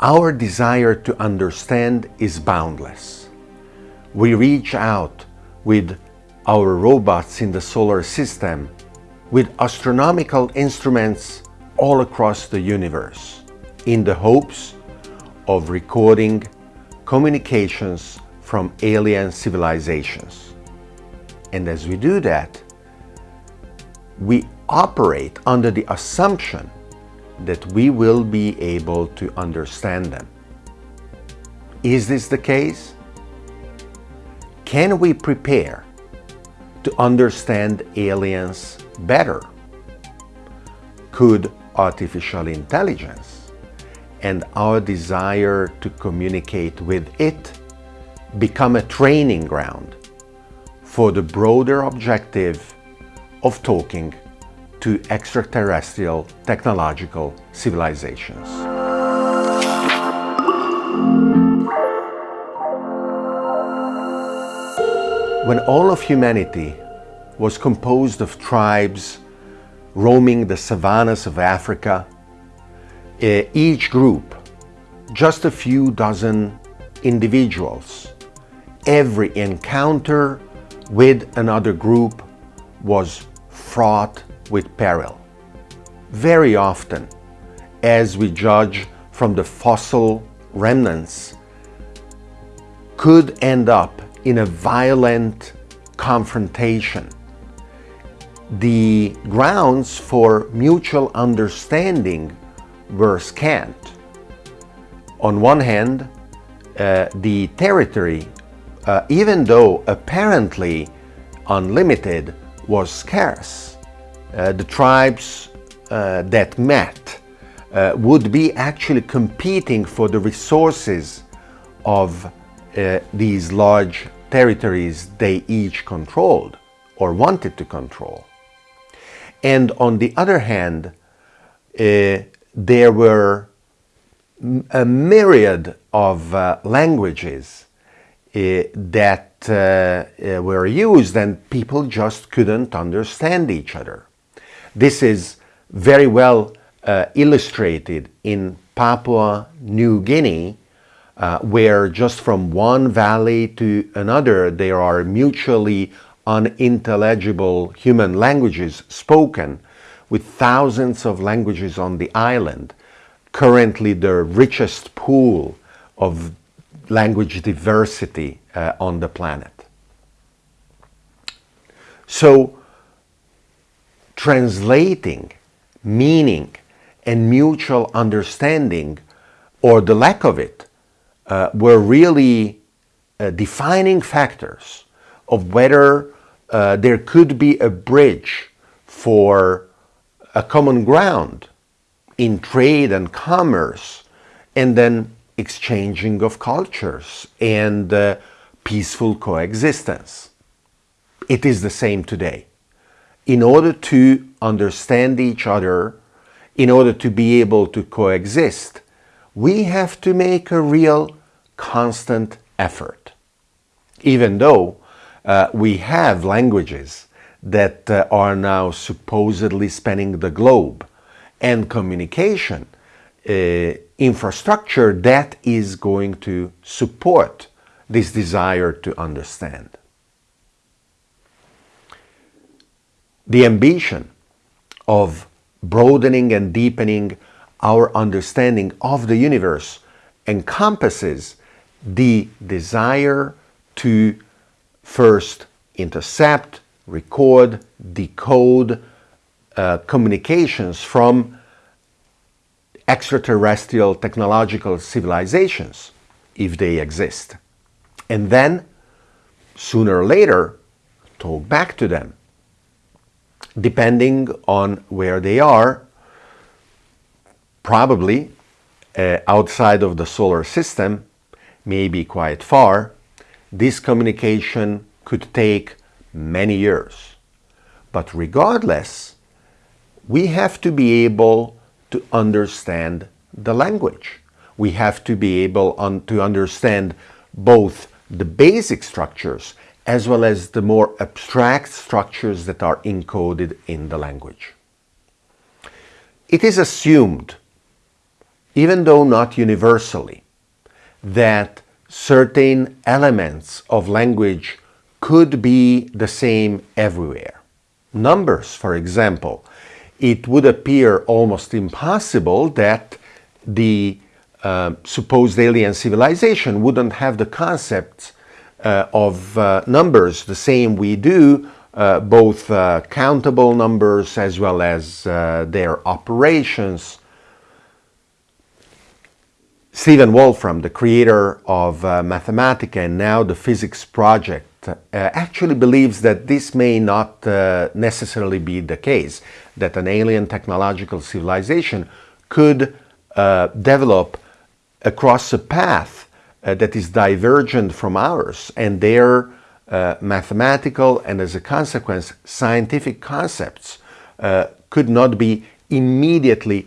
Our desire to understand is boundless. We reach out with our robots in the solar system with astronomical instruments all across the universe in the hopes of recording communications from alien civilizations. And as we do that, we operate under the assumption that we will be able to understand them. Is this the case? Can we prepare to understand aliens better? Could artificial intelligence and our desire to communicate with it become a training ground for the broader objective of talking to extraterrestrial technological civilizations. When all of humanity was composed of tribes roaming the savannas of Africa, eh, each group, just a few dozen individuals, every encounter with another group was fraught with peril. Very often, as we judge from the fossil remnants, could end up in a violent confrontation. The grounds for mutual understanding were scant. On one hand, uh, the territory, uh, even though apparently unlimited, was scarce. Uh, the tribes uh, that met uh, would be actually competing for the resources of uh, these large territories they each controlled or wanted to control. And on the other hand, uh, there were a myriad of languages that were used and people just couldn't understand each other. This is very well uh, illustrated in Papua New Guinea, uh, where just from one valley to another there are mutually unintelligible human languages spoken with thousands of languages on the island, currently the richest pool of language diversity uh, on the planet. So translating meaning and mutual understanding or the lack of it uh, were really uh, defining factors of whether uh, there could be a bridge for a common ground in trade and commerce and then exchanging of cultures and uh, peaceful coexistence. It is the same today in order to understand each other, in order to be able to coexist, we have to make a real constant effort. Even though uh, we have languages that uh, are now supposedly spanning the globe and communication uh, infrastructure that is going to support this desire to understand. The ambition of broadening and deepening our understanding of the universe encompasses the desire to first intercept, record, decode uh, communications from extraterrestrial technological civilizations, if they exist. And then, sooner or later, talk back to them depending on where they are, probably uh, outside of the solar system, maybe quite far, this communication could take many years. But regardless, we have to be able to understand the language. We have to be able to understand both the basic structures as well as the more abstract structures that are encoded in the language. It is assumed even though not universally, that certain elements of language could be the same everywhere. Numbers, for example, it would appear almost impossible that the uh, supposed alien civilization wouldn't have the concepts of uh, numbers the same we do, uh, both uh, countable numbers as well as uh, their operations. Stephen Wolfram, the creator of Mathematica and now the Physics Project, uh, actually believes that this may not uh, necessarily be the case, that an alien technological civilization could uh, develop across a path uh, that is divergent from ours and their uh, mathematical and as a consequence scientific concepts uh, could not be immediately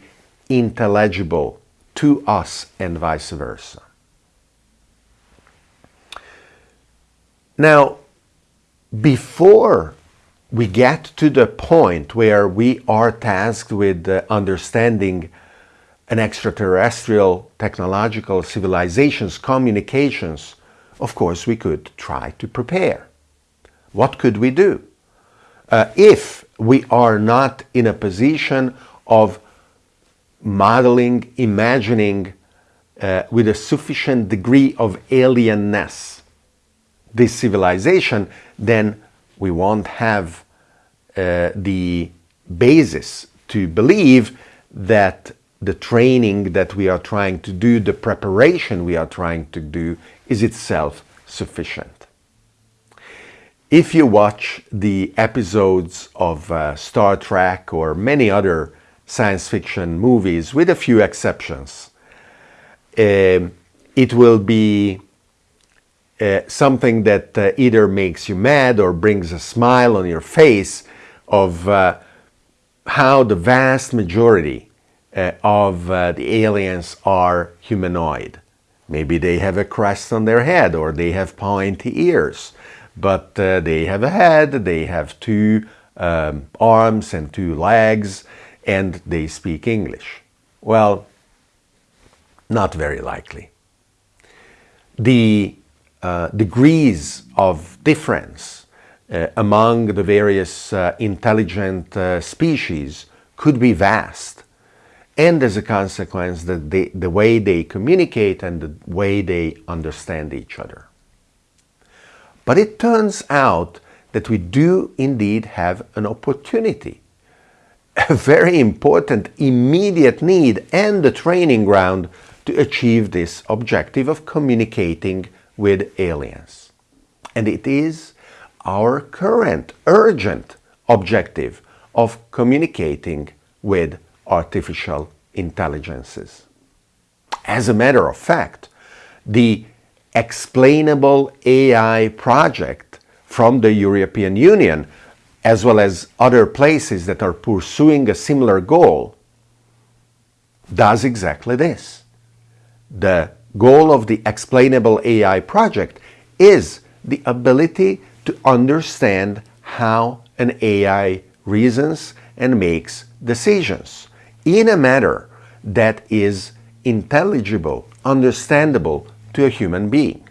intelligible to us and vice versa. Now, before we get to the point where we are tasked with uh, understanding an extraterrestrial technological civilization's communications, of course we could try to prepare. What could we do? Uh, if we are not in a position of modeling, imagining uh, with a sufficient degree of alienness this civilization, then we won't have uh, the basis to believe that the training that we are trying to do, the preparation we are trying to do, is itself sufficient. If you watch the episodes of uh, Star Trek or many other science fiction movies, with a few exceptions, uh, it will be uh, something that uh, either makes you mad or brings a smile on your face of uh, how the vast majority uh, of uh, the aliens are humanoid. Maybe they have a crest on their head or they have pointy ears, but they have a head, they have two um, arms and two legs, and they speak English. Well, not very likely. The uh, degrees of difference uh, among the various uh, intelligent uh, species could be vast. And as a consequence, the, the, the way they communicate and the way they understand each other. But it turns out that we do indeed have an opportunity, a very important immediate need and the training ground to achieve this objective of communicating with aliens. And it is our current urgent objective of communicating with artificial intelligences. As a matter of fact, the explainable AI project from the European Union, as well as other places that are pursuing a similar goal, does exactly this. The goal of the Explainable AI project is the ability to understand how an AI reasons and makes decisions in a manner that is intelligible, understandable to a human being,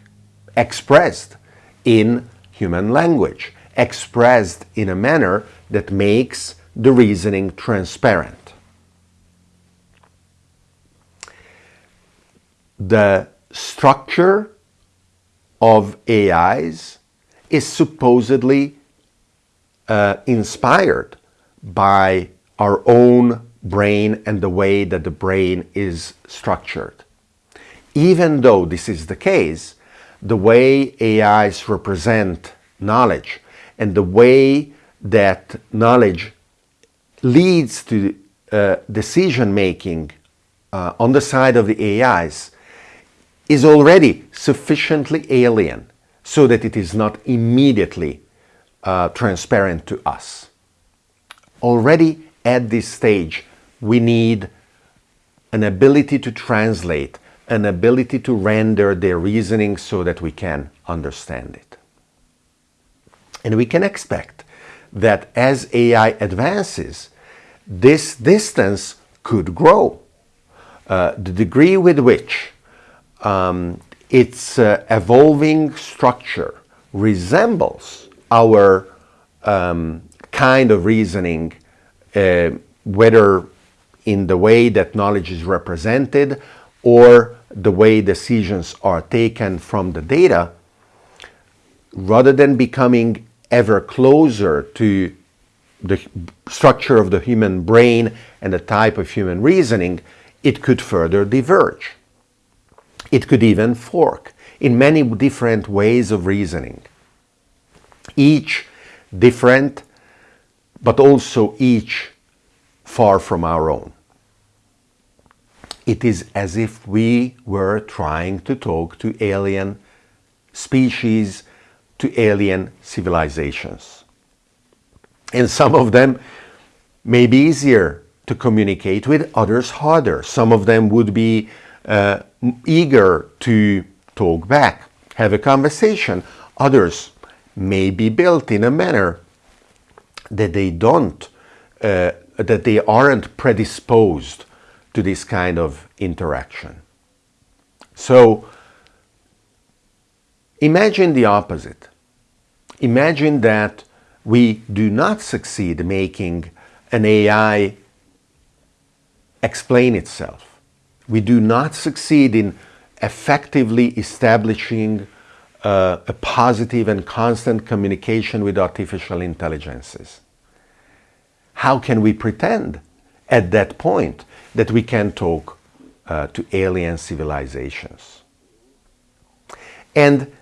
expressed in human language, expressed in a manner that makes the reasoning transparent. the structure of AIs is supposedly uh, inspired by our own brain and the way that the brain is structured. Even though this is the case, the way AIs represent knowledge and the way that knowledge leads to uh, decision making uh, on the side of the AIs is already sufficiently alien so that it is not immediately uh, transparent to us. Already at this stage, we need an ability to translate, an ability to render their reasoning so that we can understand it. And we can expect that as AI advances, this distance could grow uh, the degree with which um, its uh, evolving structure resembles our um, kind of reasoning, uh, whether in the way that knowledge is represented or the way decisions are taken from the data, rather than becoming ever closer to the structure of the human brain and the type of human reasoning, it could further diverge. It could even fork in many different ways of reasoning. Each different, but also each far from our own. It is as if we were trying to talk to alien species, to alien civilizations. And some of them may be easier to communicate with, others harder. Some of them would be uh, eager to talk back, have a conversation. Others may be built in a manner that they don't, uh, that they aren't predisposed to this kind of interaction. So imagine the opposite. Imagine that we do not succeed making an AI explain itself. We do not succeed in effectively establishing uh, a positive and constant communication with artificial intelligences. How can we pretend at that point that we can talk uh, to alien civilizations? And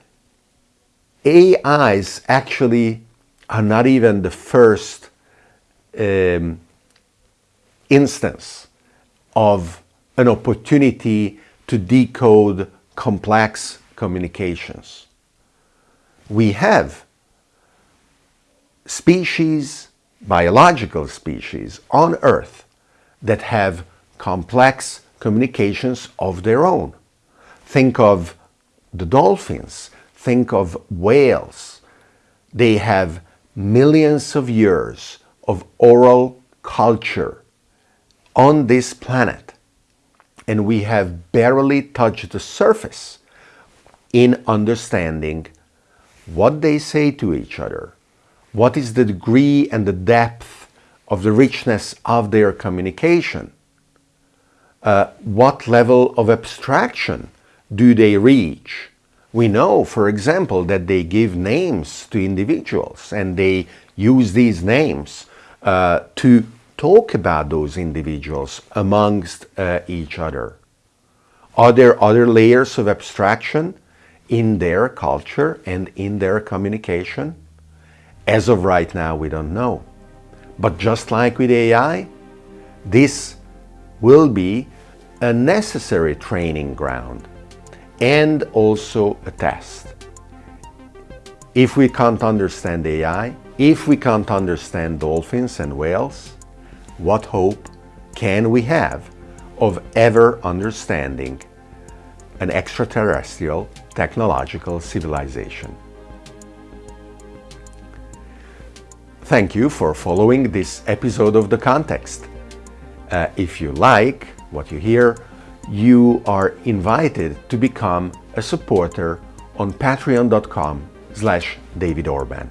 AIs actually are not even the first um, instance of an opportunity to decode complex communications. We have species, biological species on Earth that have complex communications of their own. Think of the dolphins, think of whales. They have millions of years of oral culture on this planet and we have barely touched the surface in understanding what they say to each other, what is the degree and the depth of the richness of their communication, uh, what level of abstraction do they reach, we know, for example, that they give names to individuals and they use these names uh, to talk about those individuals amongst uh, each other. Are there other layers of abstraction in their culture and in their communication? As of right now, we don't know. But just like with AI, this will be a necessary training ground and also a test. If we can't understand AI, if we can't understand dolphins and whales, what hope can we have of ever understanding an extraterrestrial technological civilization? Thank you for following this episode of The Context. Uh, if you like what you hear, you are invited to become a supporter on patreon.com slash David Orban.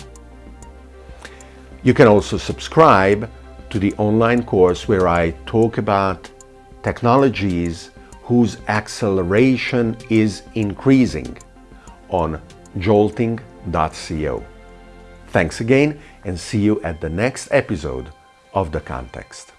You can also subscribe to the online course where I talk about technologies whose acceleration is increasing on jolting.co. Thanks again and see you at the next episode of The Context.